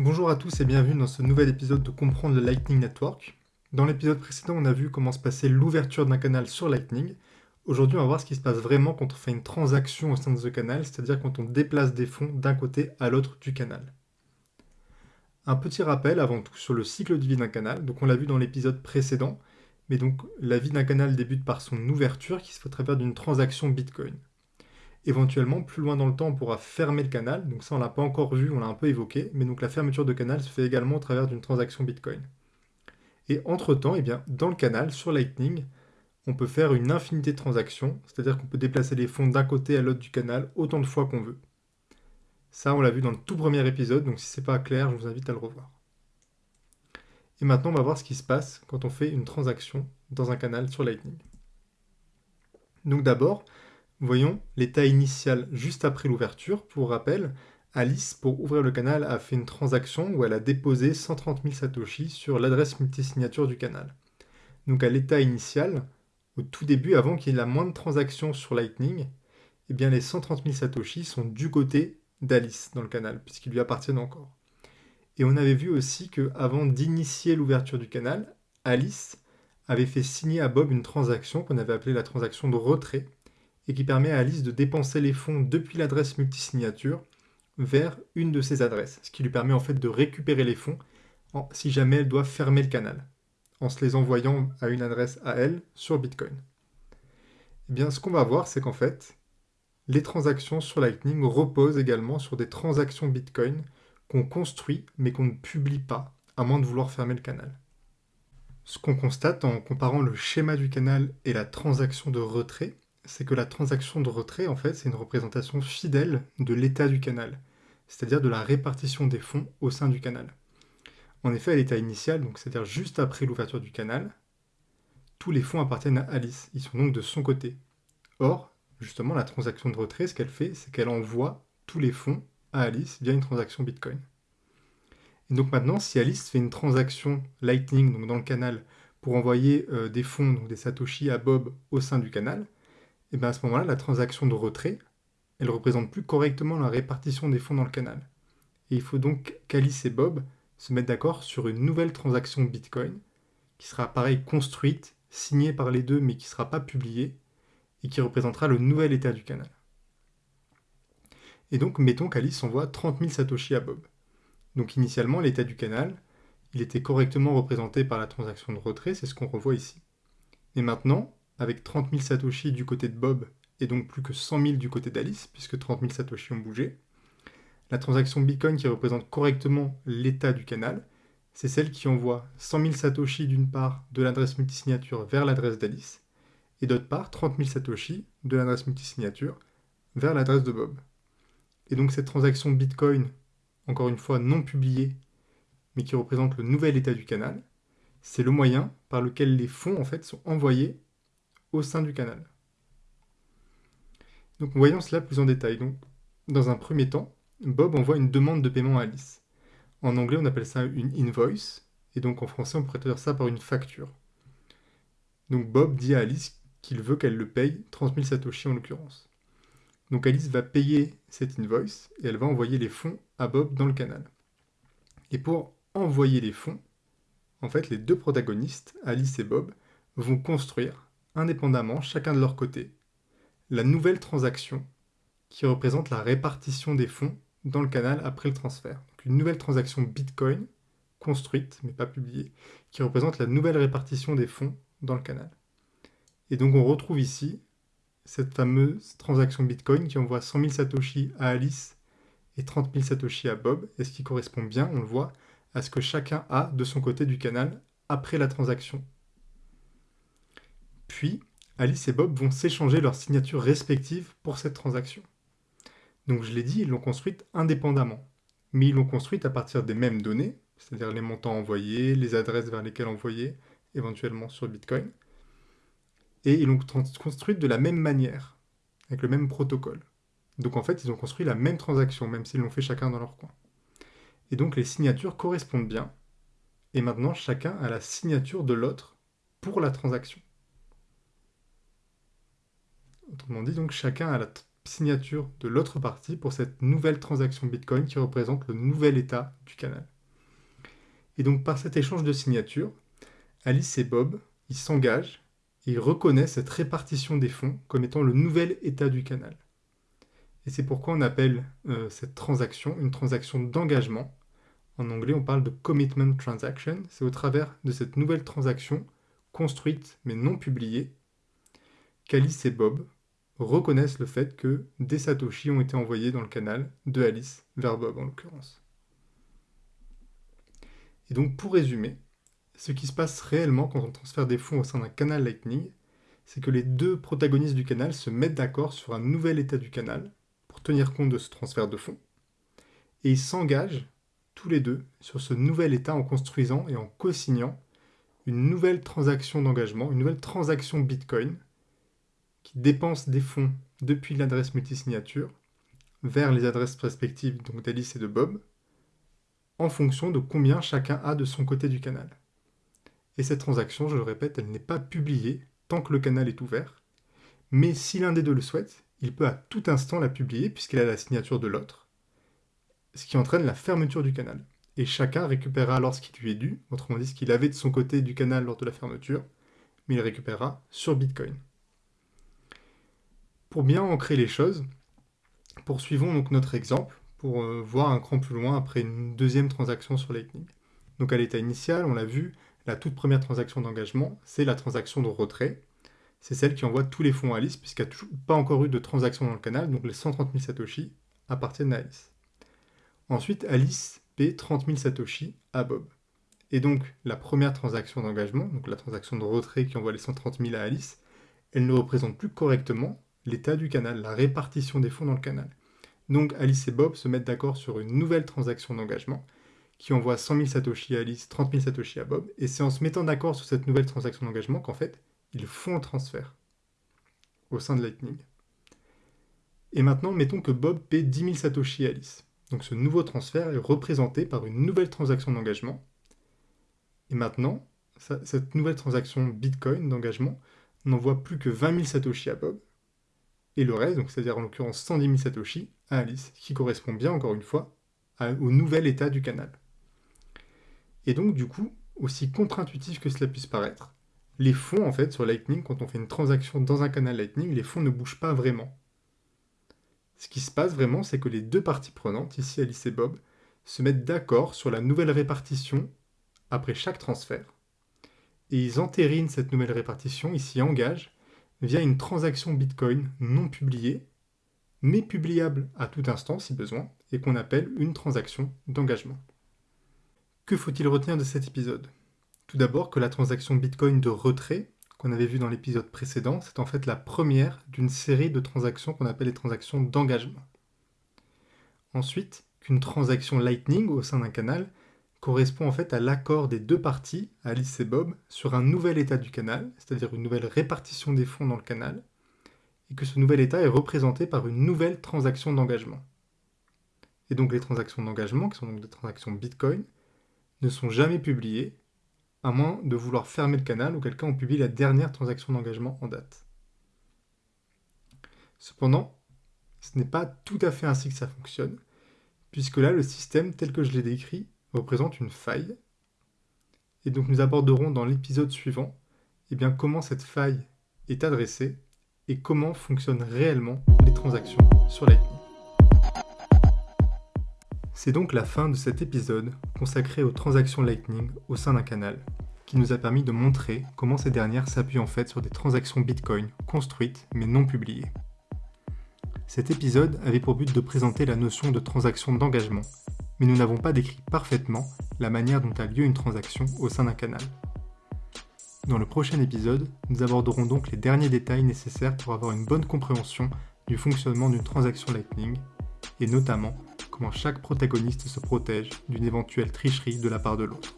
Bonjour à tous et bienvenue dans ce nouvel épisode de Comprendre le Lightning Network. Dans l'épisode précédent, on a vu comment se passait l'ouverture d'un canal sur Lightning. Aujourd'hui, on va voir ce qui se passe vraiment quand on fait une transaction au sein de ce canal, c'est-à-dire quand on déplace des fonds d'un côté à l'autre du canal. Un petit rappel avant tout sur le cycle de vie d'un canal. Donc on l'a vu dans l'épisode précédent, mais donc la vie d'un canal débute par son ouverture qui se fait à travers d'une transaction Bitcoin. Éventuellement, plus loin dans le temps, on pourra fermer le canal. Donc ça, on l'a pas encore vu, on l'a un peu évoqué. Mais donc la fermeture de canal se fait également au travers d'une transaction Bitcoin. Et entre-temps, eh bien, dans le canal, sur Lightning, on peut faire une infinité de transactions. C'est-à-dire qu'on peut déplacer les fonds d'un côté à l'autre du canal autant de fois qu'on veut. Ça, on l'a vu dans le tout premier épisode, donc si c'est pas clair, je vous invite à le revoir. Et maintenant, on va voir ce qui se passe quand on fait une transaction dans un canal sur Lightning. Donc d'abord, voyons l'état initial juste après l'ouverture. Pour rappel, Alice, pour ouvrir le canal, a fait une transaction où elle a déposé 130 000 Satoshi sur l'adresse multisignature du canal. Donc à l'état initial, au tout début, avant qu'il y ait la moindre transaction sur Lightning, eh bien les 130 000 Satoshi sont du côté d'Alice dans le canal, puisqu'ils lui appartiennent encore. Et on avait vu aussi que avant d'initier l'ouverture du canal, Alice avait fait signer à Bob une transaction qu'on avait appelée la transaction de retrait, et qui permet à Alice de dépenser les fonds depuis l'adresse multisignature vers une de ses adresses, ce qui lui permet en fait de récupérer les fonds si jamais elle doit fermer le canal, en se les envoyant à une adresse à elle sur Bitcoin. Eh bien ce qu'on va voir, c'est qu'en fait, les transactions sur Lightning reposent également sur des transactions Bitcoin qu'on construit mais qu'on ne publie pas, à moins de vouloir fermer le canal. Ce qu'on constate en comparant le schéma du canal et la transaction de retrait, c'est que la transaction de retrait, en fait, c'est une représentation fidèle de l'état du canal, c'est-à-dire de la répartition des fonds au sein du canal. En effet, à l'état initial, donc c'est-à-dire juste après l'ouverture du canal, tous les fonds appartiennent à Alice, ils sont donc de son côté. Or, justement, la transaction de retrait, ce qu'elle fait, c'est qu'elle envoie tous les fonds à Alice via une transaction Bitcoin. Et donc maintenant, si Alice fait une transaction Lightning, donc dans le canal, pour envoyer euh, des fonds, donc des Satoshi à Bob au sein du canal, et bien à ce moment-là, la transaction de retrait, elle représente plus correctement la répartition des fonds dans le canal. Et il faut donc qu'Alice et Bob se mettent d'accord sur une nouvelle transaction Bitcoin, qui sera pareil construite, signée par les deux, mais qui ne sera pas publiée, et qui représentera le nouvel état du canal. Et donc, mettons qu'Alice envoie 30 000 Satoshi à Bob. Donc initialement, l'état du canal, il était correctement représenté par la transaction de retrait, c'est ce qu'on revoit ici. Et maintenant, avec 30 000 Satoshi du côté de Bob, et donc plus que 100 000 du côté d'Alice, puisque 30 000 Satoshi ont bougé, la transaction Bitcoin qui représente correctement l'état du canal, c'est celle qui envoie 100 000 Satoshi d'une part de l'adresse multisignature vers l'adresse d'Alice, et d'autre part 30 000 Satoshi de l'adresse multisignature vers l'adresse de Bob. Et donc cette transaction Bitcoin, encore une fois non publiée, mais qui représente le nouvel état du canal, c'est le moyen par lequel les fonds en fait sont envoyés au sein du canal. Donc voyons cela plus en détail. Donc, dans un premier temps, Bob envoie une demande de paiement à Alice. En anglais, on appelle ça une invoice, et donc en français, on pourrait traduire ça par une facture. Donc Bob dit à Alice qu'il veut qu'elle le paye, 30 000 satoshi en l'occurrence. Donc Alice va payer cette invoice, et elle va envoyer les fonds à Bob dans le canal. Et pour envoyer les fonds, en fait, les deux protagonistes, Alice et Bob, vont construire indépendamment, chacun de leur côté, la nouvelle transaction qui représente la répartition des fonds dans le canal après le transfert. Une nouvelle transaction Bitcoin, construite, mais pas publiée, qui représente la nouvelle répartition des fonds dans le canal. Et donc on retrouve ici cette fameuse transaction Bitcoin qui envoie 100 000 Satoshi à Alice et 30 000 Satoshi à Bob, et ce qui correspond bien, on le voit, à ce que chacun a de son côté du canal après la transaction puis, Alice et Bob vont s'échanger leurs signatures respectives pour cette transaction. Donc je l'ai dit, ils l'ont construite indépendamment. Mais ils l'ont construite à partir des mêmes données, c'est-à-dire les montants envoyés, les adresses vers lesquelles envoyer, éventuellement sur Bitcoin. Et ils l'ont construite de la même manière, avec le même protocole. Donc en fait, ils ont construit la même transaction, même s'ils l'ont fait chacun dans leur coin. Et donc les signatures correspondent bien. Et maintenant, chacun a la signature de l'autre pour la transaction. Autrement dit, donc chacun a la signature de l'autre partie pour cette nouvelle transaction Bitcoin qui représente le nouvel état du canal. Et donc par cet échange de signatures, Alice et Bob, s'engagent et ils reconnaissent cette répartition des fonds comme étant le nouvel état du canal. Et c'est pourquoi on appelle euh, cette transaction une transaction d'engagement. En anglais, on parle de commitment transaction. C'est au travers de cette nouvelle transaction construite mais non publiée qu'Alice et Bob reconnaissent le fait que des satoshi ont été envoyés dans le canal de Alice vers Bob en l'occurrence. Et donc pour résumer, ce qui se passe réellement quand on transfère des fonds au sein d'un canal Lightning, c'est que les deux protagonistes du canal se mettent d'accord sur un nouvel état du canal pour tenir compte de ce transfert de fonds, et ils s'engagent tous les deux sur ce nouvel état en construisant et en co-signant une nouvelle transaction d'engagement, une nouvelle transaction Bitcoin, qui dépense des fonds depuis l'adresse multisignature vers les adresses respectives d'Alice et de Bob, en fonction de combien chacun a de son côté du canal. Et cette transaction, je le répète, elle n'est pas publiée tant que le canal est ouvert, mais si l'un des deux le souhaite, il peut à tout instant la publier puisqu'elle a la signature de l'autre, ce qui entraîne la fermeture du canal. Et chacun récupérera qui lui est dû, autrement dit ce qu'il avait de son côté du canal lors de la fermeture, mais il récupérera sur Bitcoin. Pour bien ancrer les choses, poursuivons donc notre exemple pour euh, voir un cran plus loin après une deuxième transaction sur Lightning. Donc à l'état initial, on l'a vu, la toute première transaction d'engagement, c'est la transaction de retrait. C'est celle qui envoie tous les fonds à Alice, puisqu'il n'y a pas encore eu de transaction dans le canal, donc les 130 000 Satoshi appartiennent à Alice. Ensuite, Alice paie 30 000 Satoshi à Bob. Et donc, la première transaction d'engagement, donc la transaction de retrait qui envoie les 130 000 à Alice, elle ne représente plus correctement l'état du canal, la répartition des fonds dans le canal. Donc Alice et Bob se mettent d'accord sur une nouvelle transaction d'engagement qui envoie 100 000 Satoshi à Alice, 30 000 Satoshi à Bob, et c'est en se mettant d'accord sur cette nouvelle transaction d'engagement qu'en fait, ils font le transfert au sein de Lightning. Et maintenant, mettons que Bob paie 10 000 Satoshi à Alice. Donc ce nouveau transfert est représenté par une nouvelle transaction d'engagement. Et maintenant, cette nouvelle transaction Bitcoin d'engagement n'envoie plus que 20 000 Satoshi à Bob, et le reste, c'est-à-dire en l'occurrence 110 000 Satoshi, à Alice, qui correspond bien, encore une fois, au nouvel état du canal. Et donc, du coup, aussi contre-intuitif que cela puisse paraître, les fonds, en fait, sur Lightning, quand on fait une transaction dans un canal Lightning, les fonds ne bougent pas vraiment. Ce qui se passe vraiment, c'est que les deux parties prenantes, ici Alice et Bob, se mettent d'accord sur la nouvelle répartition après chaque transfert. Et ils entérinent cette nouvelle répartition, ils s'y engagent, via une transaction Bitcoin non publiée, mais publiable à tout instant si besoin, et qu'on appelle une transaction d'engagement. Que faut-il retenir de cet épisode? Tout d'abord que la transaction Bitcoin de retrait, qu'on avait vu dans l'épisode précédent, c'est en fait la première d'une série de transactions qu'on appelle les transactions d'engagement. Ensuite, qu'une transaction Lightning au sein d'un canal correspond en fait à l'accord des deux parties, Alice et Bob, sur un nouvel état du canal, c'est-à-dire une nouvelle répartition des fonds dans le canal, et que ce nouvel état est représenté par une nouvelle transaction d'engagement. Et donc les transactions d'engagement, qui sont donc des transactions Bitcoin, ne sont jamais publiées, à moins de vouloir fermer le canal, ou quelqu'un on publie la dernière transaction d'engagement en date. Cependant, ce n'est pas tout à fait ainsi que ça fonctionne, puisque là, le système tel que je l'ai décrit représente une faille. Et donc nous aborderons dans l'épisode suivant eh bien, comment cette faille est adressée et comment fonctionnent réellement les transactions sur Lightning. C'est donc la fin de cet épisode consacré aux transactions Lightning au sein d'un canal, qui nous a permis de montrer comment ces dernières s'appuient en fait sur des transactions Bitcoin construites mais non publiées. Cet épisode avait pour but de présenter la notion de transaction d'engagement mais nous n'avons pas décrit parfaitement la manière dont a lieu une transaction au sein d'un canal. Dans le prochain épisode, nous aborderons donc les derniers détails nécessaires pour avoir une bonne compréhension du fonctionnement d'une transaction Lightning, et notamment comment chaque protagoniste se protège d'une éventuelle tricherie de la part de l'autre.